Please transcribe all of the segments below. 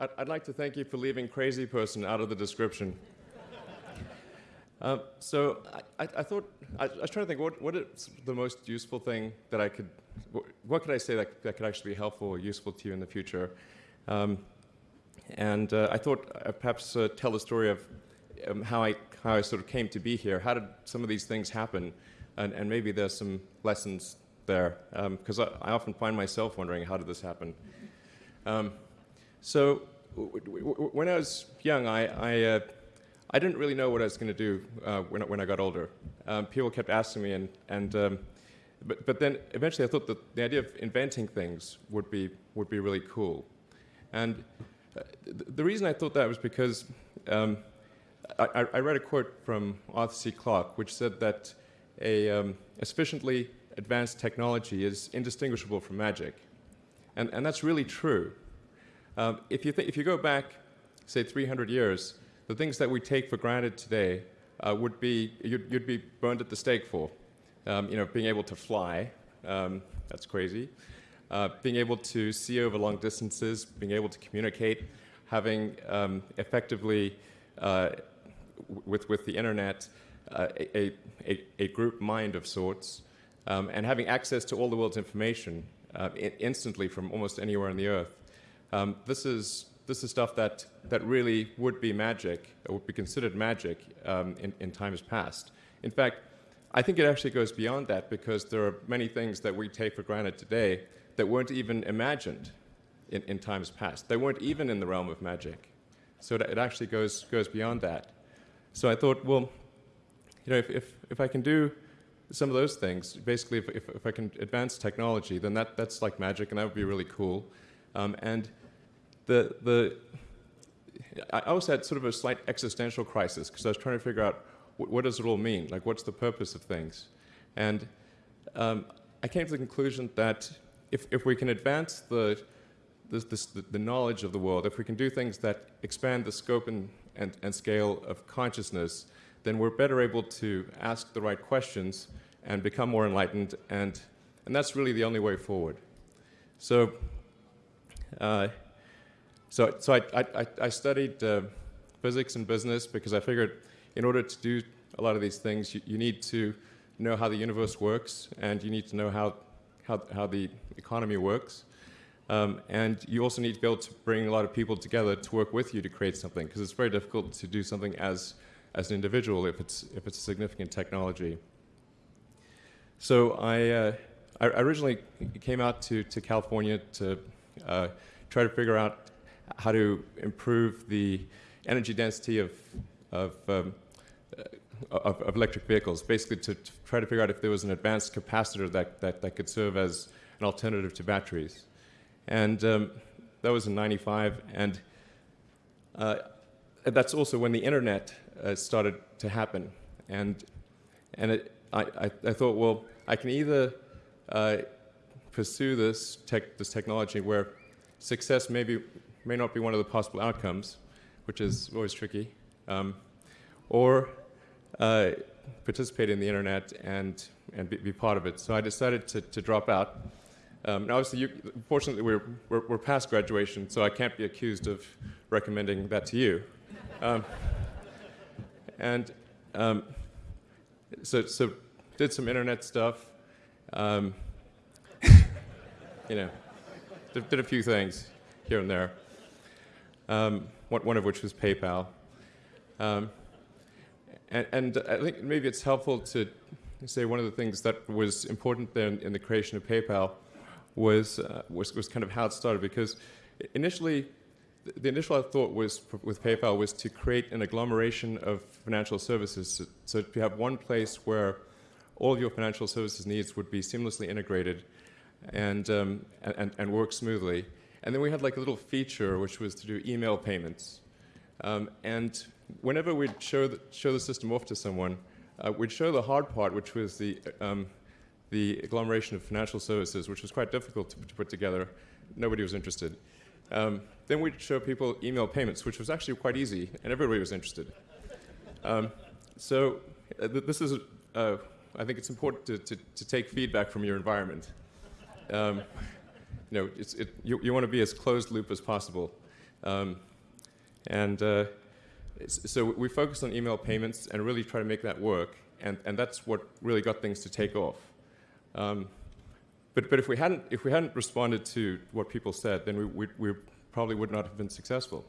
I'd, I'd, like to thank you for leaving crazy person out of the description. uh, so I, I, thought, I, I, was trying to think, what, what is the most useful thing that I could, what, what could I say that, that could actually be helpful or useful to you in the future? Um, and uh, I thought I'd perhaps uh, tell the story of um, how, I, how I sort of came to be here. How did some of these things happen? And, and maybe there's some lessons there, because um, I, I, often find myself wondering, how did this happen? So when I was young, I, I, uh, I, didn't really know what I was going to do uh, when, when I got older. Um, people kept asking me, and, and um, but, but then eventually I thought that the idea of inventing things would be, would be really cool. And uh, the reason I thought that was because um, I, I, read a quote from Arthur C. Clarke, which said that a, um, a sufficiently advanced technology is indistinguishable from magic. And, and that's really true. Um, if, you if you go back, say, 300 years, the things that we take for granted today uh, would be, you'd, you'd, be burned at the stake for. Um, you know, being able to fly, um, that's crazy. Uh, being able to see over long distances, being able to communicate, having um, effectively, uh, with, with the internet, uh, a, a, a, group mind of sorts, um, and having access to all the world's information uh, instantly from almost anywhere on the earth. Um, this is this is stuff that that really would be magic, would be considered magic um, in, in times past. In fact, I think it actually goes beyond that because there are many things that we take for granted today that weren't even imagined in, in times past. They weren't even in the realm of magic. So it actually goes goes beyond that. So I thought, well, you know, if, if, if I can do some of those things, basically if, if, if, I can advance technology, then that, that's like magic and that would be really cool. Um, and the, the, I also had sort of a slight existential crisis because I was trying to figure out what, what, does it all mean? Like, what's the purpose of things? And um, I came to the conclusion that if, if we can advance the, this, this, the knowledge of the world, if we can do things that expand the scope and, and, and scale of consciousness, then we're better able to ask the right questions and become more enlightened, and, and that's really the only way forward. So uh, so, so I, I, I studied uh, physics and business because I figured in order to do a lot of these things, you, you, need to know how the universe works, and you need to know how, how, how the economy works. Um, and you also need to be able to bring a lot of people together to work with you to create something, because it's very difficult to do something as, as an individual if it's, if it's a significant technology. So I, uh, I originally came out to, to California to uh, try to figure out how to improve the energy density of, of, um, uh, of, of, electric vehicles, basically to, to, try to figure out if there was an advanced capacitor that, that, that could serve as an alternative to batteries. And um, that was in 95, and uh, that's also when the internet uh, started to happen. And, and it, I, I, I, thought, well, I can either uh, pursue this, tech, this technology where success may, be, may not be one of the possible outcomes, which is always tricky, um, or uh, participate in the internet and, and be, be, part of it. So I decided to, to drop out. Um, and obviously, you, fortunately, we're, we're, we're, past graduation, so I can't be accused of recommending that to you. Um, and um, so, so did some internet stuff. Um, you know, did, did, a few things here and there. Um, one, of which was PayPal. Um, and, and, I think maybe it's helpful to say one of the things that was important then in the creation of PayPal was, uh, was, was kind of how it started because initially the initial thought was with PayPal was to create an agglomeration of financial services so to have one place where all of your financial services needs would be seamlessly integrated and, um, and, and work smoothly. And then we had like a little feature which was to do email payments. Um, and whenever we'd show the, show the system off to someone, uh, we'd show the hard part, which was the, um, the agglomeration of financial services, which was quite difficult to, to put together. Nobody was interested. Um, then we'd show people email payments, which was actually quite easy, and everybody was interested. Um, so uh, th this is, uh, I think it's important to, to, to, take feedback from your environment. You know, it, you, you want to be as closed loop as possible. Um, and uh, so we focused on email payments and really try to make that work. And, and that's what really got things to take off. Um, but, but if, we hadn't, if we hadn't responded to what people said, then we, we, we probably would not have been successful.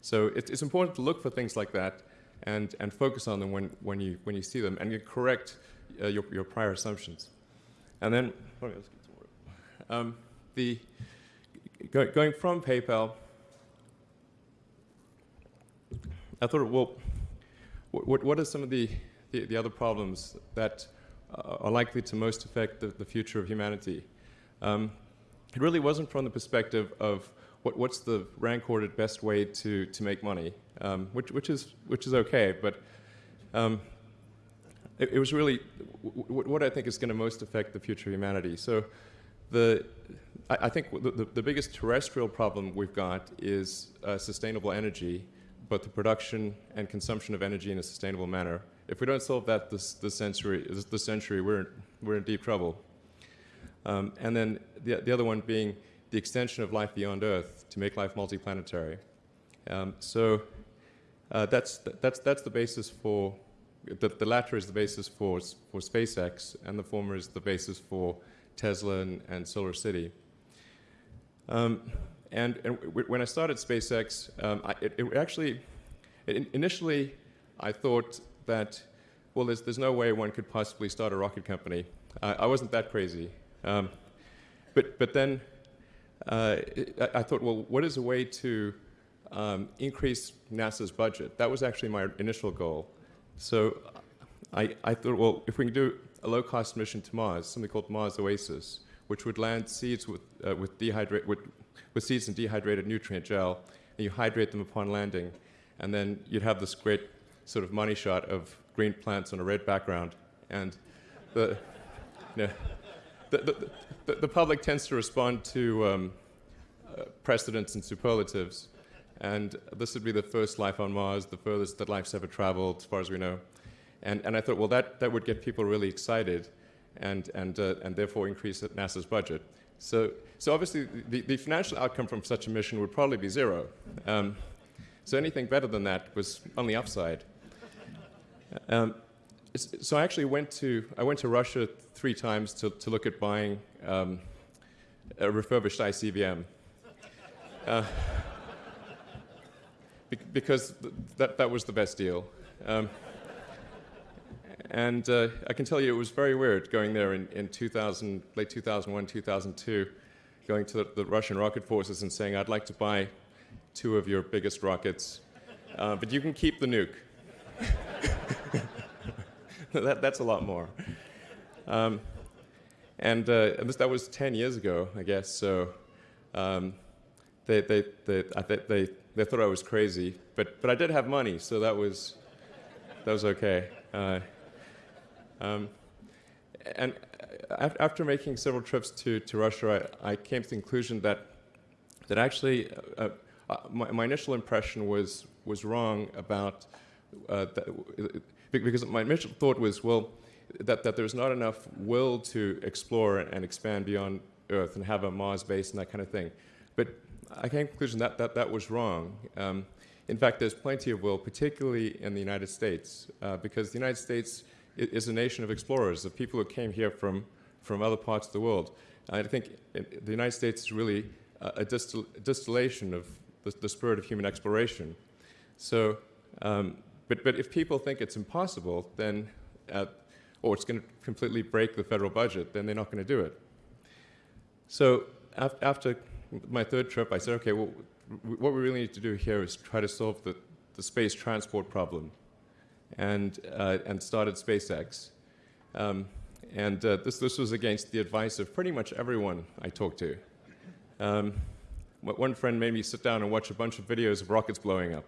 So it, it's important to look for things like that and, and focus on them when, when, you, when you see them and you correct uh, your, your prior assumptions. And then, um, the, go, going from PayPal, I thought, well, what, what are some of the, the, the other problems that uh, are likely to most affect the, the future of humanity? Um, it really wasn't from the perspective of what, what's the rank ordered best way to, to make money, um, which, which, is, which is okay, but um, it, it, was really what I think is going to most affect the future of humanity. So the, I, I think the, the, biggest terrestrial problem we've got is uh, sustainable energy, both the production and consumption of energy in a sustainable manner. If we don't solve that this, this century, this century we're, we're in deep trouble. Um, and then the, the other one being the extension of life beyond Earth to make life multiplanetary. Um, so uh, that's, that's, that's the basis for, the, the latter is the basis for, for SpaceX, and the former is the basis for Tesla and, and Solar City. Um, and, and when I started SpaceX, um, I, it, it, actually, it, initially, I thought that, well, there's, there's no way one could possibly start a rocket company. Uh, I wasn't that crazy. Um, but, but then uh, I, I, thought, well, what is a way to um, increase NASA's budget? That was actually my initial goal. So I, I thought, well, if we can do a low-cost mission to Mars, something called Mars Oasis, which would land seeds with, uh, with, dehydrate, with, with seeds in dehydrated nutrient gel, and you hydrate them upon landing, and then you'd have this great sort of money shot of green plants on a red background, and the, you know, the, the, the, the, public tends to respond to um, uh, precedents and superlatives, and this would be the first life on Mars, the furthest that life's ever traveled, as far as we know. And, and I thought, well, that, that would get people really excited and, and, uh, and therefore increase NASA's budget. So, so obviously, the, the financial outcome from such a mission would probably be zero. Um, so anything better than that was on the upside. Um, so I actually went to, I went to Russia three times to, to look at buying um, a refurbished ICBM. Uh, because th that, that was the best deal. Um, and uh, I can tell you it was very weird going there in, in 2000, late 2001, 2002, going to the, the, Russian rocket forces and saying, I'd like to buy two of your biggest rockets, uh, but you can keep the nuke. that, that's a lot more. Um, and, uh, this, that was 10 years ago, I guess, so um, they, they, they, they, they thought I was crazy, but, but I did have money, so that was, that was okay. Um, and after making several trips to, to Russia, I, I came to the conclusion that, that actually uh, uh, my, my, initial impression was, was wrong about, uh, that, because my initial thought was, well, that, that there's not enough will to explore and expand beyond Earth and have a Mars base and that kind of thing. But I came to the conclusion that that, that was wrong. Um, in fact, there's plenty of will, particularly in the United States, uh, because the United States is a nation of explorers, of people who came here from, from other parts of the world. I think the United States is really a, distil distillation of the, the, spirit of human exploration. So, um, but, but if people think it's impossible, then, uh, or it's going to completely break the federal budget, then they're not going to do it. So af after my third trip, I said, okay, well, what we really need to do here is try to solve the, the space transport problem and, uh, and started SpaceX. Um, and uh, this, this was against the advice of pretty much everyone I talked to. Um, one friend made me sit down and watch a bunch of videos of rockets blowing up.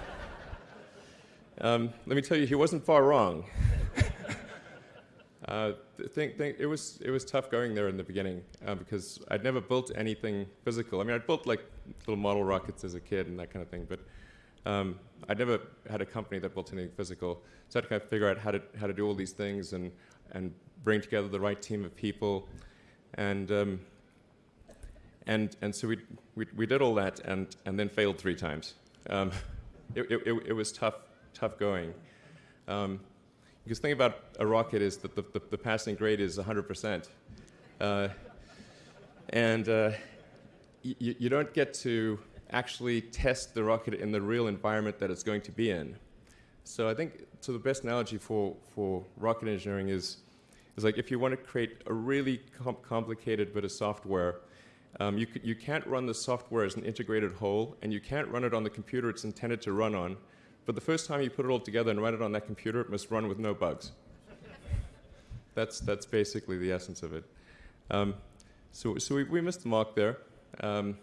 um, let me tell you, he wasn't far wrong. uh, think, think, it, was, it was tough going there in the beginning uh, because I'd never built anything physical. I mean, I'd built like little model rockets as a kid and that kind of thing, but um, I'd never had a company that built anything physical, so I had to kind of figure out how to, how to do all these things and, and bring together the right team of people. And, um, and, and so we, we, we did all that and, and then failed three times. Um, it, it, it, was tough, tough going. Um, because the thing about a rocket is that the, the, the passing grade is 100%. Uh, and uh, you don't get to actually test the rocket in the real environment that it's going to be in. So I think so the best analogy for, for rocket engineering is, is like if you want to create a really com complicated bit of software, um, you, you can't run the software as an integrated whole, and you can't run it on the computer it's intended to run on. But the first time you put it all together and run it on that computer, it must run with no bugs. that's, that's basically the essence of it. Um, so so we, we missed the mark there. Um,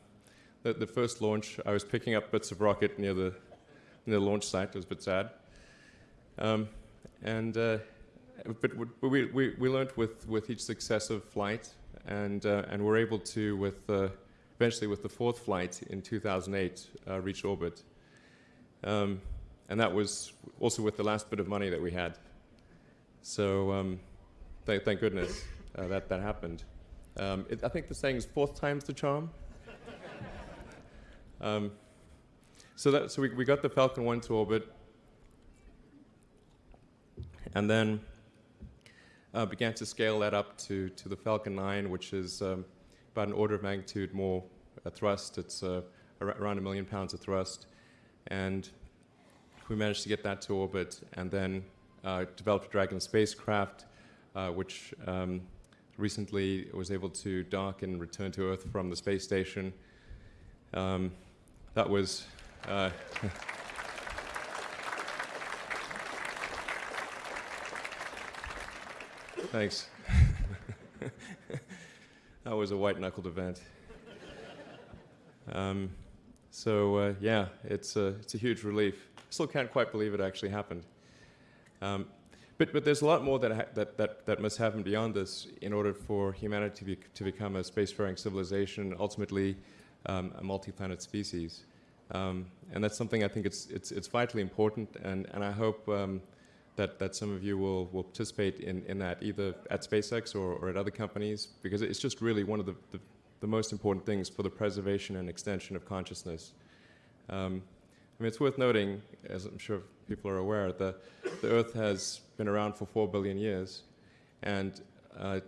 the, the first launch, I was picking up bits of rocket near the, near the launch site. It was a bit sad. Um, and, uh, but we, we, we learned with, with each successive flight, and, uh, and we're able to, with, uh, eventually with the fourth flight in 2008, uh, reach orbit. Um, and that was also with the last bit of money that we had. So um, th thank goodness uh, that, that happened. Um, it, I think the saying is fourth time's the charm. Um, so that, so we, we got the Falcon 1 to orbit, and then uh, began to scale that up to, to the Falcon 9, which is um, about an order of magnitude more thrust. It's uh, around a million pounds of thrust. And we managed to get that to orbit and then uh, developed a Dragon spacecraft, uh, which um, recently was able to dock and return to Earth from the space station. Um, that was. Uh, thanks. that was a white knuckled event. Um, so uh, yeah, it's a, it's a huge relief. Still can't quite believe it actually happened. Um, but, but there's a lot more that, that, that, that must happen beyond this in order for humanity to, be, to become a spacefaring civilization, ultimately um, a multi-planet species. Um, and that's something I think it's, it's, it's vitally important, and, and I hope um, that, that some of you will, will participate in, in that, either at SpaceX or, or at other companies, because it's just really one of the, the, the most important things for the preservation and extension of consciousness. Um, I mean, it's worth noting, as I'm sure people are aware, that the Earth has been around for four billion years, and uh,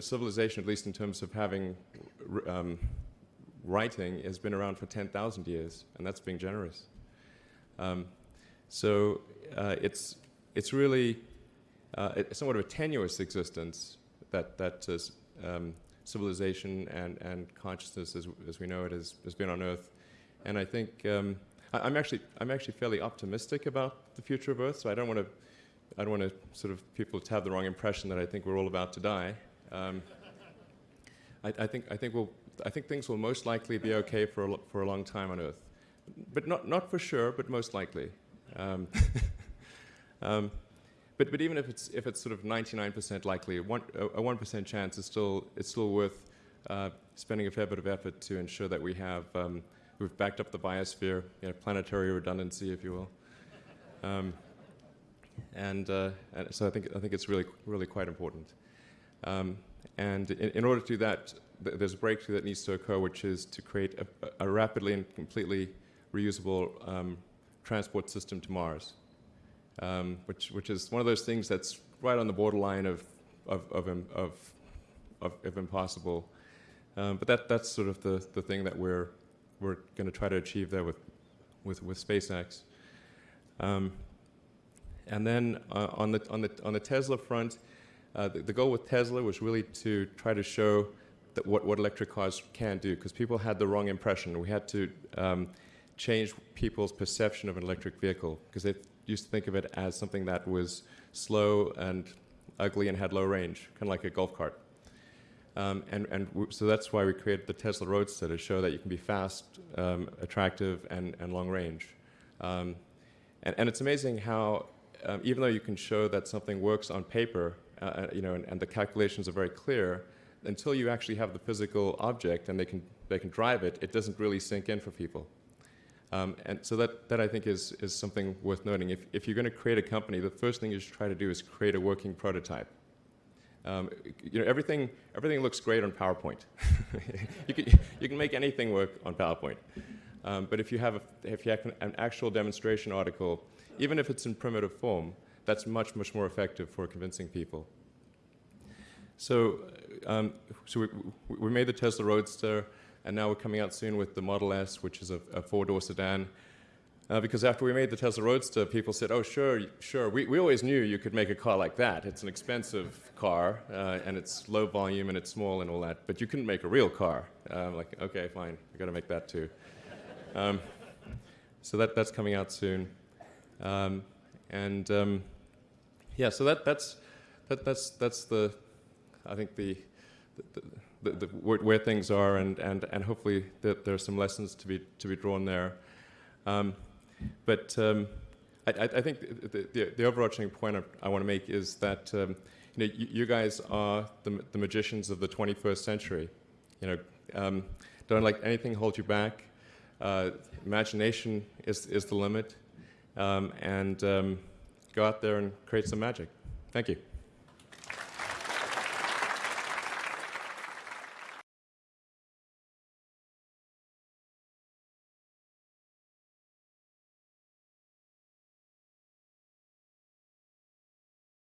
civilization, at least in terms of having um, writing, has been around for 10,000 years, and that's being generous. Um, so uh, it's, it's really uh, it's somewhat of a tenuous existence that, that is, um, civilization and, and consciousness as, as we know it has, has been on Earth. And I think um, I, am actually I'm actually fairly optimistic about the future of Earth. So I don't want to I don't want to sort of people to have the wrong impression that I think we're all about to die. Um, I, I, think I think we'll I think things will most likely be okay for a, for a long time on Earth, but not not for sure, but most likely. Um, um, but but even if it's if it's sort of 99% likely, one, a 1% chance is still it's still worth uh, spending a fair bit of effort to ensure that we have um, We've backed up the biosphere, you know, planetary redundancy, if you will. Um, and, uh, and, so I think, I think it's really, really quite important. Um, and in, in, order to do that, th there's a breakthrough that needs to occur, which is to create a, a rapidly and completely reusable um, transport system to Mars, um, which, which is one of those things that's right on the borderline of, of, of, of, of impossible. Um, but that, that's sort of the, the thing that we're, we're going to try to achieve there with, with, with SpaceX. Um, and then uh, on, the, on, the, on the Tesla front, uh, the, the, goal with Tesla was really to try to show that what, what electric cars can do, because people had the wrong impression. We had to um, change people's perception of an electric vehicle, because they used to think of it as something that was slow and ugly and had low range, kind of like a golf cart. Um, and, and so that's why we created the Tesla Roadster to show that you can be fast, um, attractive, and, and long range. Um, and, and, it's amazing how, um, even though you can show that something works on paper, uh, uh, you know, and, and, the calculations are very clear, until you actually have the physical object and they can, they can drive it, it doesn't really sink in for people. Um, and so that, that I think is, is something worth noting. If, if you're going to create a company, the first thing you should try to do is create a working prototype Um, you know, everything, everything looks great on PowerPoint. you, can, you can make anything work on PowerPoint. Um, but if you have, a, if you have an actual demonstration article, even if it's in primitive form, that's much, much more effective for convincing people. So, um, so we, we made the Tesla Roadster, and now we're coming out soon with the Model S, which is a, a four-door sedan. Uh, because after we made the Tesla Roadster, people said, oh, sure, sure, we, we always knew you could make a car like that. It's an expensive car, uh, and it's low volume, and it's small and all that, but you couldn't make a real car. Uh, I'm like, okay, fine, we got to make that too. Um, so that, that's coming out soon. Um, and um, yeah, so that, that's, that, that's, that's the, I think the, the, the, the where, things are, and, and, and hopefully that there are some lessons to be, to be drawn there. Um, but um, I, I, think the, the, the, overarching point I, I want to make is that um, you, know, you, you, guys are the, the magicians of the 21st century. You know, um, don't let anything hold you back. Uh, imagination is, is the limit. Um, and um, go out there and create some magic. Thank you.